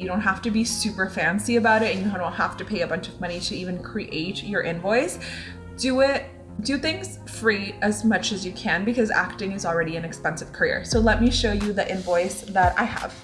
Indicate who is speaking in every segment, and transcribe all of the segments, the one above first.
Speaker 1: You don't have to be super fancy about it and you don't have to pay a bunch of money to even create your invoice. Do it do things free as much as you can because acting is already an expensive career. So let me show you the invoice that I have.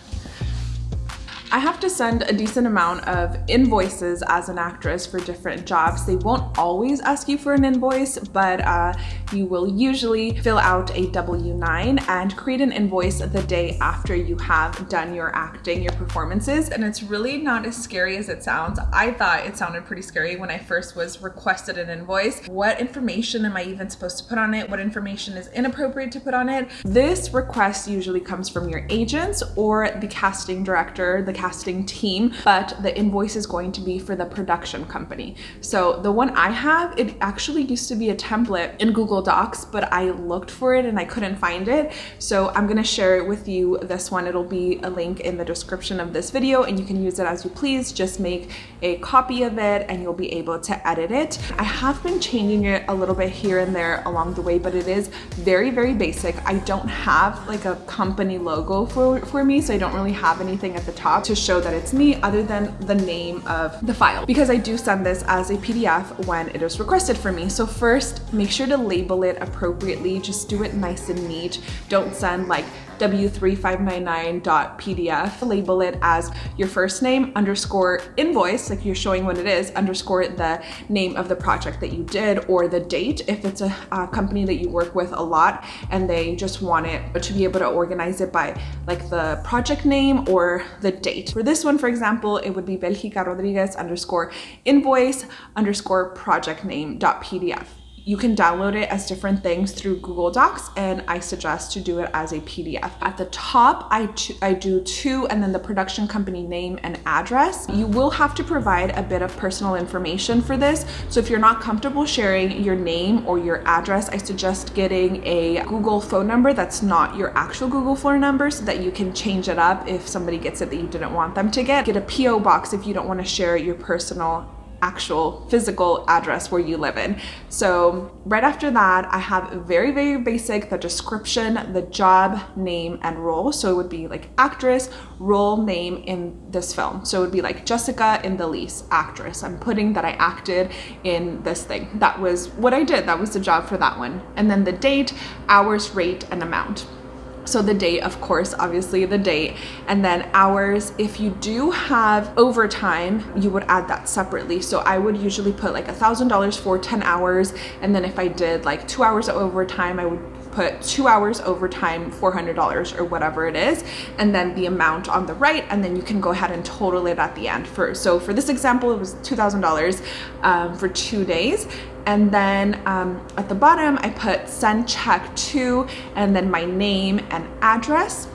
Speaker 1: I have to send a decent amount of invoices as an actress for different jobs. They won't always ask you for an invoice, but uh, you will usually fill out a W-9 and create an invoice the day after you have done your acting, your performances. And it's really not as scary as it sounds. I thought it sounded pretty scary when I first was requested an invoice. What information am I even supposed to put on it? What information is inappropriate to put on it? This request usually comes from your agents or the casting director, the casting team, but the invoice is going to be for the production company. So the one I have, it actually used to be a template in Google Docs, but I looked for it and I couldn't find it. So I'm gonna share it with you this one. It'll be a link in the description of this video and you can use it as you please. Just make a copy of it and you'll be able to edit it. I have been changing it a little bit here and there along the way, but it is very, very basic. I don't have like a company logo for, for me, so I don't really have anything at the top to show that it's me other than the name of the file because I do send this as a PDF when it is requested for me. So first, make sure to label it appropriately. Just do it nice and neat. Don't send like w3599.pdf, label it as your first name underscore invoice, like you're showing what it is, underscore the name of the project that you did or the date if it's a, a company that you work with a lot and they just want it to be able to organize it by like the project name or the date. For this one, for example, it would be Belgica Rodriguez underscore invoice underscore project name dot PDF. You can download it as different things through Google Docs and I suggest to do it as a PDF. At the top, I, I do two and then the production company name and address. You will have to provide a bit of personal information for this. So if you're not comfortable sharing your name or your address, I suggest getting a Google phone number that's not your actual Google phone number so that you can change it up if somebody gets it that you didn't want them to get. Get a PO box if you don't want to share your personal actual physical address where you live in. So right after that, I have very, very basic, the description, the job, name, and role. So it would be like actress, role, name in this film. So it would be like Jessica in the lease, actress. I'm putting that I acted in this thing. That was what I did. That was the job for that one. And then the date, hours, rate, and amount. So the date, of course, obviously the date, and then hours. If you do have overtime, you would add that separately. So I would usually put like a $1,000 for 10 hours. And then if I did like two hours of overtime, I would put two hours overtime, $400 or whatever it is, and then the amount on the right, and then you can go ahead and total it at the end. For So for this example, it was $2,000 um, for two days. And then um, at the bottom, I put send check to, and then my name and address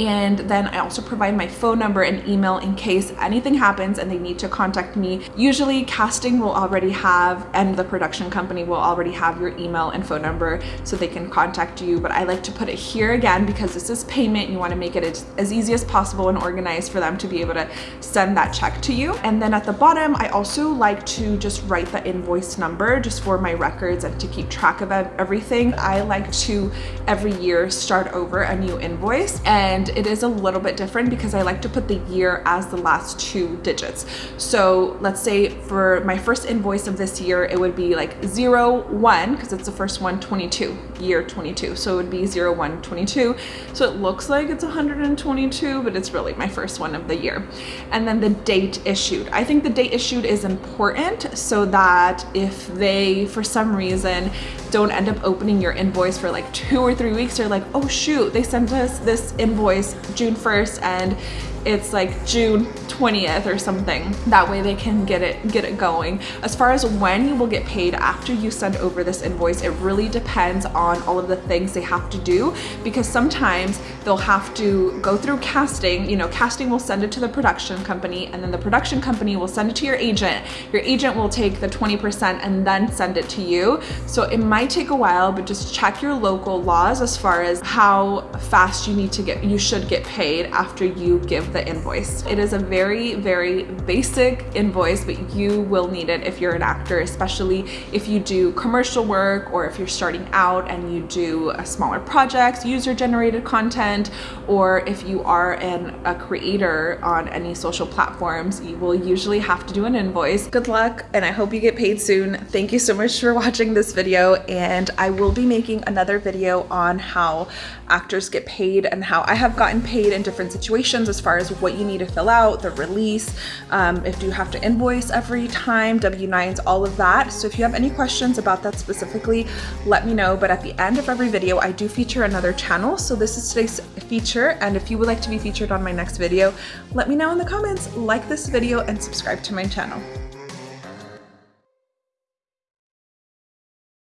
Speaker 1: and then I also provide my phone number and email in case anything happens and they need to contact me. Usually casting will already have and the production company will already have your email and phone number so they can contact you but I like to put it here again because this is payment you want to make it as, as easy as possible and organized for them to be able to send that check to you and then at the bottom I also like to just write the invoice number just for my records and to keep track of everything. I like to every year start over a new invoice and it is a little bit different because I like to put the year as the last two digits. So let's say for my first invoice of this year, it would be like 01 because it's the first one, 22, year 22. So it would be 0122. So it looks like it's 122, but it's really my first one of the year. And then the date issued. I think the date issued is important so that if they, for some reason, don't end up opening your invoice for like two or three weeks, they're like, oh shoot, they sent us this invoice June 1st and it's like June 20th or something. That way they can get it get it going. As far as when you will get paid after you send over this invoice, it really depends on all of the things they have to do because sometimes they'll have to go through casting. You know, casting will send it to the production company and then the production company will send it to your agent. Your agent will take the 20% and then send it to you. So it might take a while, but just check your local laws as far as how fast you need to get, you should get paid after you give the invoice. It is a very, very basic invoice, but you will need it if you're an actor, especially if you do commercial work or if you're starting out and you do a smaller projects, user generated content, or if you are an, a creator on any social platforms, you will usually have to do an invoice. Good luck and I hope you get paid soon. Thank you so much for watching this video and I will be making another video on how actors get paid and how I have gotten paid in different situations as far as what you need to fill out, the release, um, if you have to invoice every time, W-9s, all of that. So if you have any questions about that specifically, let me know. But at the end of every video, I do feature another channel. So this is today's feature. And if you would like to be featured on my next video, let me know in the comments, like this video and subscribe to my channel.